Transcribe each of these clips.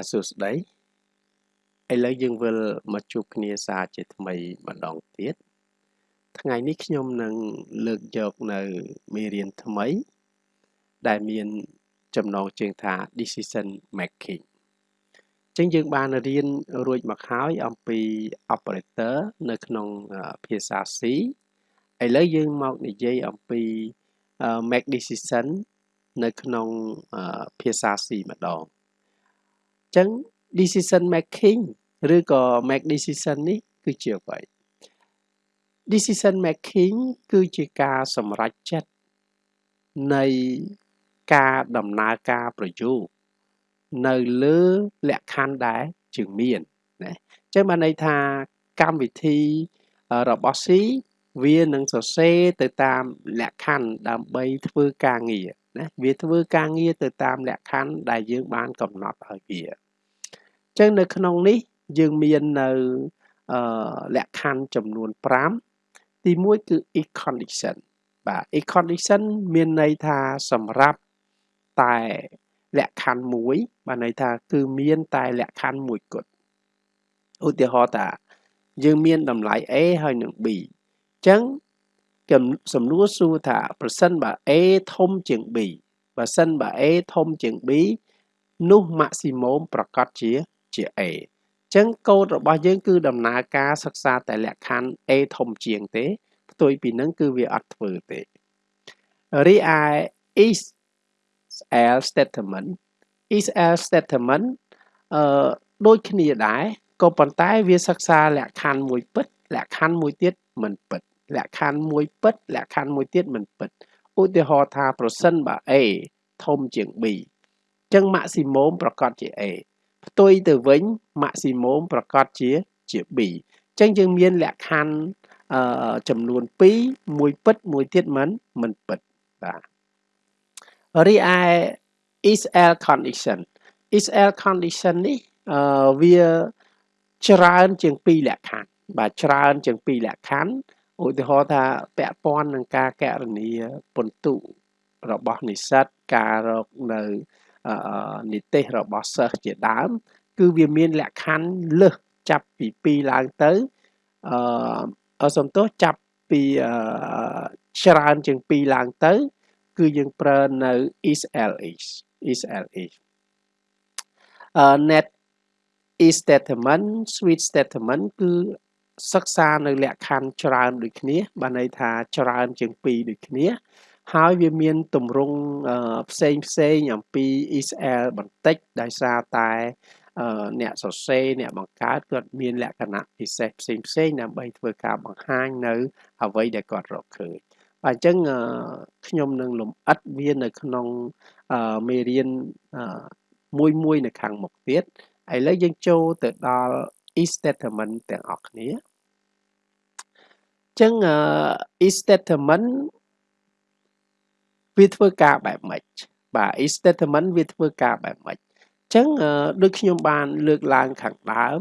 បាទសួស្តីឥឡូវយើងវិលមកជួបគ្នាសារជាថ្មីម្ដងទៀតថ្ងៃនេះខ្ញុំនឹងលើកយកនៅមេរៀនថ្មី ដែលមានចំណងជើងថា decision making ចឹងយើងបានរៀនរួចមកហើយអំពី operator នៅក្នុងភាសា C ឥឡូវយើងមកនិយាយអំពី make decision នៅក្នុងភាសា C ម្ដង ចឹង decision making ឬក៏ make decision នេះគឺជាអ្វី decision making គឺជាការសម្រេចចិត្តនៃការដំណើរការប្រយោគនៅលើលក្ខខណ្ឌដែលជាងមានណាអញ្ចឹងបានន័យថាកម្មវិធីរបស់ C វានឹងសរសេរទៅតាមលក្ខខណ្ឌដើម្បីធ្វើការងារណាវាធ្វើការងារទៅតាមលក្ខខណ្ឌដែលយើងបានកំណត់ឲ្យវាអញ្ចឹងនៅក្នុងនេះយើងមាននៅអឺលក្ខខណ្ឌចំនួន5ទី1គឺ if condition បាទ if condition មានន័យថាសម្រាប់តែលក្ខខណ្ឌមួយបានន័យថាគឺមានតែលក្ខខណ្ឌមួយគត់ឧទាហរណ៍ថាយើងមានតម្លៃ A ហើយនឹង B អញ្ចឹងសំណួរសួរថាប្រសិនបើ A ធំជាង B បើសិនបើ A ធំជាង B នោះ maximum ប្រកាសជា ជា A ចឹងកូដរបស់យើងគឺដំណើរការសិក្សាតែលក្ខខណ្ឌ A ធំជាងទេផ្ទុយពីនឹងគឺវាអត់ធ្វើទេរីឯ is else statement is else statement អឺដូចគ្នាដែរក៏ប៉ុន្តែវាសិក្សាលក្ខខណ្ឌមួយពិតលក្ខខណ្ឌមួយទៀតមិនពិតលក្ខខណ្ឌមួយពិតលក្ខខណ្ឌមួយទៀតមិនពិតឧទាហរណ៍ថាប្រសិនបើ A ធំជាង B ចឹង maximum ប្រកាសជា A ផ្ទុយទៅវិញ maximum ប្រកាសជាជា B អញ្ចឹងយើងមានលក្ខខណ្ឌអឺចំនួន2មួយពិតមួយទៀតមិនមិនពិតបាទរីឯ is L condition is L condition នេះអឺវាច្រើនជាង2លក្ខខណ្ឌបាទច្រើនជាង2លក្ខខណ្ឌឧទាហរណ៍ថាពាក់ព័ន្ធនឹងការកណនីពន្ទុរបស់និស្សិតការរកនៅ និទេសរបស់សិស្សជាដើម គឺវាមានលក្ខខណ្ឌលើសចាប់ពី2ឡើងទៅអឺសំទោសចាប់ពីច្រើនជាង2ឡើងទៅ គឺយើងប្រើនៅ is ls is ls អឺ net is statement switch statement គឺសិក្សានៅលក្ខខណ្ឌច្រើនដូចគ្នាបានន័យថាច្រើនជាង2ដូចគ្នា ហើយវាមានទម្រង់ផ្សេងផ្សេងអំពី Israel បន្តិចដោយសារតែអ្នកសរសេរអ្នកបង្កើតគាត់មានលក្ខណៈពិសេសផ្សេងផ្សេងដើម្បីធ្វើការបង្ហាញនៅអ្វីដែលគាត់រកឃើញបាទអញ្ចឹងខ្ញុំនឹងលំអិតវានៅក្នុងមេរៀនមួយមួយនៅខាងមុខទៀតឥឡូវយើងចូលទៅដល់ is statement ទាំងអស់គ្នាអញ្ចឹង is statement វាធ្វើការបែបម៉េចបាទ if statement វាធ្វើការបែបម៉េចអញ្ចឹងដូចខ្ញុំបានលើកឡើងខាងដើម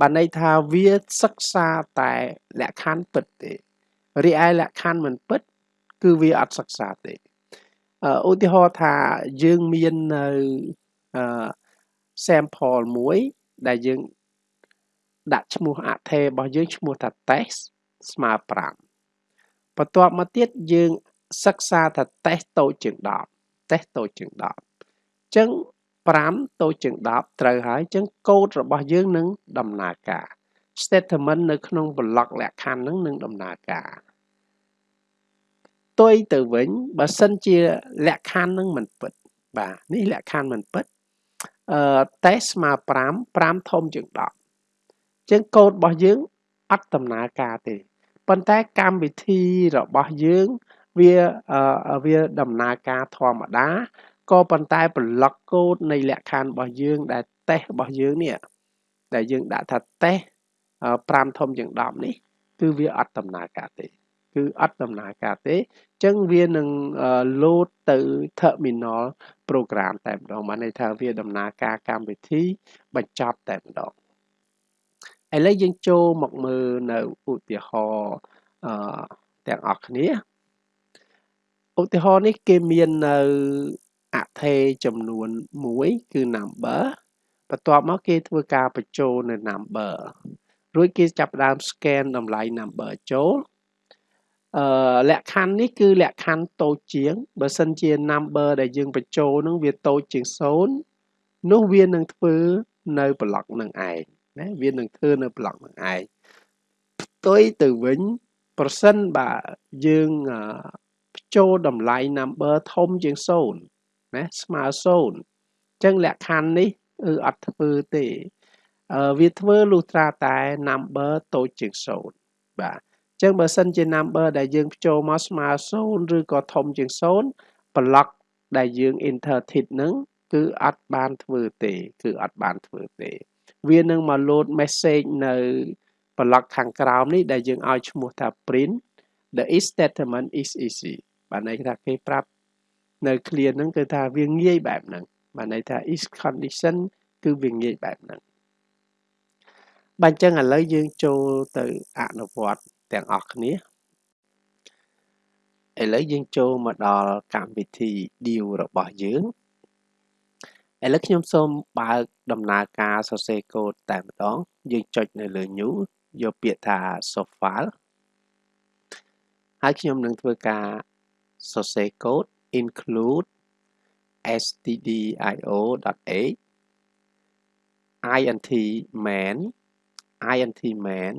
បានន័យថាវាសិក្សាតែលក្ខខណ្ឌពិតទេរីឯលក្ខខណ្ឌមិនពិត គឺវាអត់សិក្សាទេឧទាហរណ៍ថាយើងមាននៅអឺ sample មួយដែលយើងដាក់ឈ្មោះអថេរបស់យើងឈ្មោះថា test ស្មើ5បន្ទាប់មកទៀតយើង សិក្សាថាតេស្តតូចជាង10តេស្តតូចជាង10អញ្ចឹង5តូចជាង10ត្រូវហើយអញ្ចឹងកូដរបស់យើងនឹងដំណើរការ statement នៅក្នុង block លក្ខខណ្ឌនឹងនឹងដំណើរការទុយទៅវិញបើសិនជាលក្ខខណ្ឌនឹងមិនពិត បាទនេះលក្ខខណ្ឌមិនពិតអឺតេស្តស្មើ5 5ធំជាង10អញ្ចឹងកូដរបស់យើងអត់ដំណើរការទេប៉ុន្តែកម្មវិធីរបស់យើង វាវាដំណើរការធម្មតាក៏ប៉ុន្តែប្លុកកូដនៃលក្ខខណ្ឌរបស់យើងដែលតេស្តរបស់យើងនេះដែលយើងដាក់ថាតេស្ត5ធំជាង10នេះ គឺវាអត់ដំណើរការទេ គឺអត់ដំណើរការទេអញ្ចឹងវានឹង load ទៅ terminal program តែម្ដងបានន័យថាវាដំណើរការកម្មវិធីបញ្ចប់តែម្ដងឥឡូវយើងចូលមកមើលនៅឧទាហរណ៍អឺទាំងអស់គ្នា ឧទាហរណ៍នេះគេមាននៅអថេចំនួន1គឺ number បន្ទាប់មកគេធ្វើការបញ្ចូលនៅ number រួចគេចាប់ផ្ដើម scan តម្លៃ number ចូលអឺលក្ខខណ្ឌនេះគឺលក្ខខណ្ឌតូចជាងបើសិនជា number ដែលយើងបញ្ចូលនឹងវាតូចជាង0នោះវានឹងធ្វើនៅ block នឹងឯងណាវានឹងធ្វើនៅ block នឹងឯងផ្ទុយទៅវិញប្រសិនបើយើងបញ្ចូលតម្លៃ number ធំជាង0ណាស្មើ0អញ្ចឹងលក្ខខណ្ឌនេះគឺអត់ធ្វើទេវាធ្វើលុះត្រាតែ number តូចជាង0បាទអញ្ចឹងបើសិនជា number ដែលយើងបញ្ចូលមកស្មើ0ឬក៏ធំជាង0 block ដែលយើង enter tit ហ្នឹងគឺអត់បានធ្វើទេ គឺអត់បានធ្វើទេ វានឹងមក load message នៅ block ខាងក្រោមនេះដែលយើងឲ្យឈ្មោះថា print the if statement is easy បានន័យថាគេប្រាប់នៅ clear ហ្នឹងគឺថាវាងាយបែបហ្នឹងបានន័យថា is condition គឺវាងាយបែបហ្នឹងបាទអញ្ចឹងឥឡូវយើងចូលទៅអនុវត្តទាំងអស់គ្នាឥឡូវយើងចូលមកដល់កម្មវិធី deal របស់យើងឥឡូវខ្ញុំសូមបើកដំណើរការសរសេរកូដតែម្ដង យើងចុចនៅលើ new យកពាក្យថា soft file ហើយខ្ញុំនឹងធ្វើការ សរសេរកូដ include stdio.h int main int main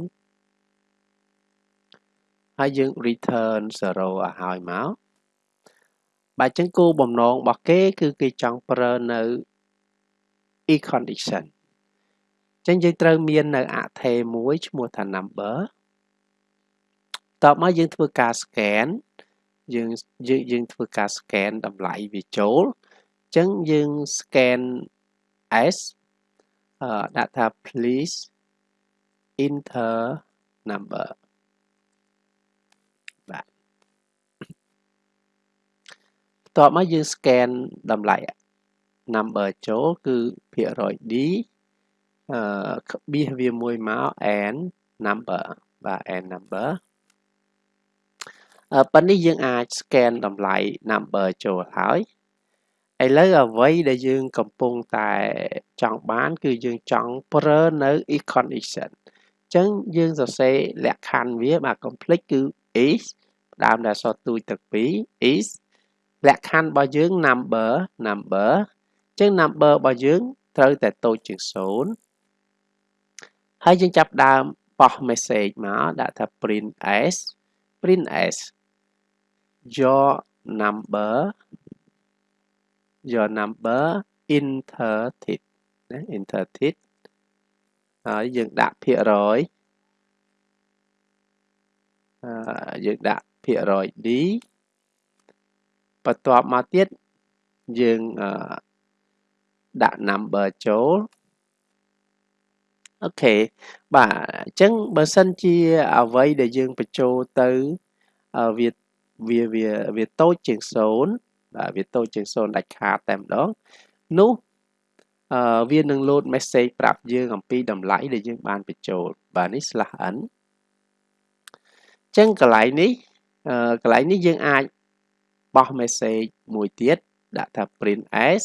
ហើយយើង return 0ឲ្យហើយមកបាទអញ្ចឹងគោលបំណងរបស់គេ គឺគេចង់ប្រើនៅ e condition អញ្ចឹងយើងត្រូវមាននៅអថេមួយឈ្មោះថា number តបមកយើងធ្វើការ scan យើងយើងយើងធ្វើការ scan តម្លៃវាចូលអញ្ចឹងយើង scan s អឺដាក់ថា please enter number បាទបន្ទាប់មកយើង scan តម្លៃ number ចូលគឺភាគរយ D អឺបៀសវាមួយមក and number បាទ and number ប៉ុន្តែយើងអាច scan តម្លៃ number ចូលហើយឥឡូវអ្វីដែលយើងកំពុងតែចង់បាន គឺយើងចង់ប្រើនៅ econdition អញ្ចឹងយើងសរសេរលក្ខខណ្ឌវាបាទ complete គឺ is ផ្ដើមដោយអក្សរទូចទាំងពីរ is លក្ខខណ្ឌរបស់យើង number number អញ្ចឹង number របស់យើងត្រូវតែតូចជាង0ហើយយើងចាប់ដើមបោះ message មកដាក់ថា print s print s your number your number enter tit ណា enter tit ហើយយើងដាក់ភាគរយអឺយើងដាក់ភាគរយ D បន្ទាប់មកទៀតយើងអឺដាក់ number ចូលអូខេបាទអញ្ចឹងបើសិនជាអ្វីដែលយើងបញ្ចូលទៅវា វាវាវាតូចជាង0បាទវាតូចជាង0ដាច់ខាតតែម្ដងនោះអឺវានឹង load message ប្រាប់យើងអំពីតម្លៃដែលយើងបានបញ្ចូលបាទនេះ /n អញ្ចឹងកន្លែងនេះអឺកន្លែងនេះយើងអាចបោះ message មួយទៀតដាក់ថា print s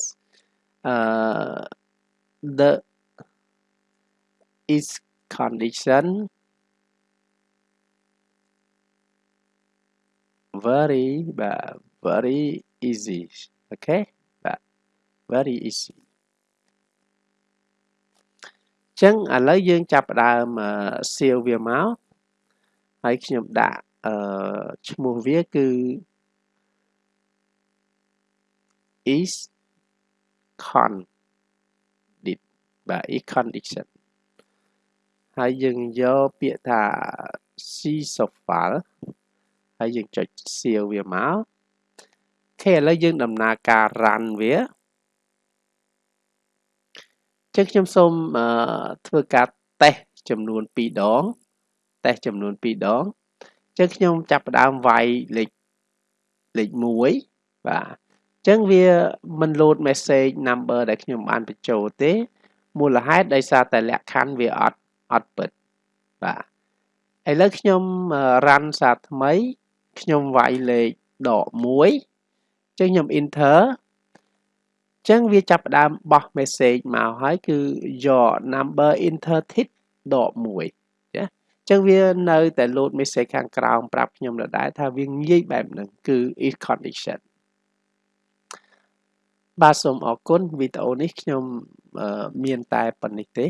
អឺ the is condition very បាទ very easy អូខេបាទ very easy ចឹងឥឡូវយើងចាប់ផ្ដើមសៀវវាមកហើយខ្ញុំដាក់អឺឈ្មោះវាគឺ is con dit បាទ is condition ហើយយើងយកពាក្យថា c software ហើយយើងចុចសៀវវាមកអូខេឥឡូវយើងដំណើរការ run វាចឹងខ្ញុំសូមធ្វើការតេស្តចំនួន2ដងតេស្តចំនួន2ដងចឹងខ្ញុំចាប់ផ្ដើមវាយលេខលេខ1បាទចឹងវាមិន load message number ដែលខ្ញុំបានបញ្ចូលទេមូលហេតុដោយសារតែលក្ខខណ្ឌវាអត់អត់ពិតបាទឥឡូវខ្ញុំ run សារថ្មី ខ្ញុំវាយលេខដក1ចឹងខ្ញុំ enter ចឹងវាចាប់ផ្ដើមបោះ message មកហើយគឺ your number enter tick ដក1ចាចឹងវានៅតែ load message ខាងក្រោមប្រាប់ខ្ញុំដដែលថាវាងាយបែបហ្នឹងគឺ if condition បាទសូមអរគុណវីដេអូនេះខ្ញុំមានតែប៉ុណ្្នេះទេ